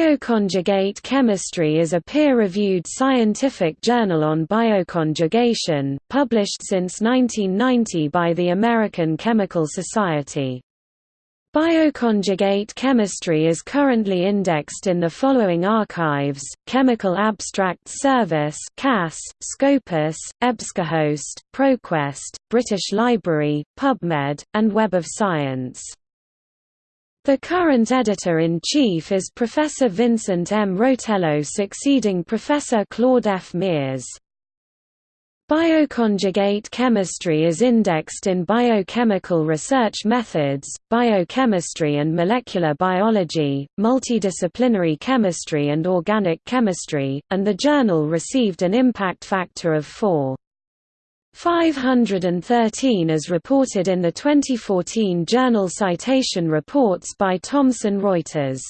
Bioconjugate Chemistry is a peer-reviewed scientific journal on bioconjugation, published since 1990 by the American Chemical Society. Bioconjugate chemistry is currently indexed in the following archives, Chemical Abstracts Service CAS, Scopus, EBSCOhost, ProQuest, British Library, PubMed, and Web of Science. The current editor-in-chief is Professor Vincent M. Rotello succeeding Professor Claude F. Meares. Bioconjugate chemistry is indexed in Biochemical Research Methods, Biochemistry and Molecular Biology, Multidisciplinary Chemistry and Organic Chemistry, and the journal received an impact factor of 4. 513 as reported in the 2014 Journal Citation Reports by Thomson Reuters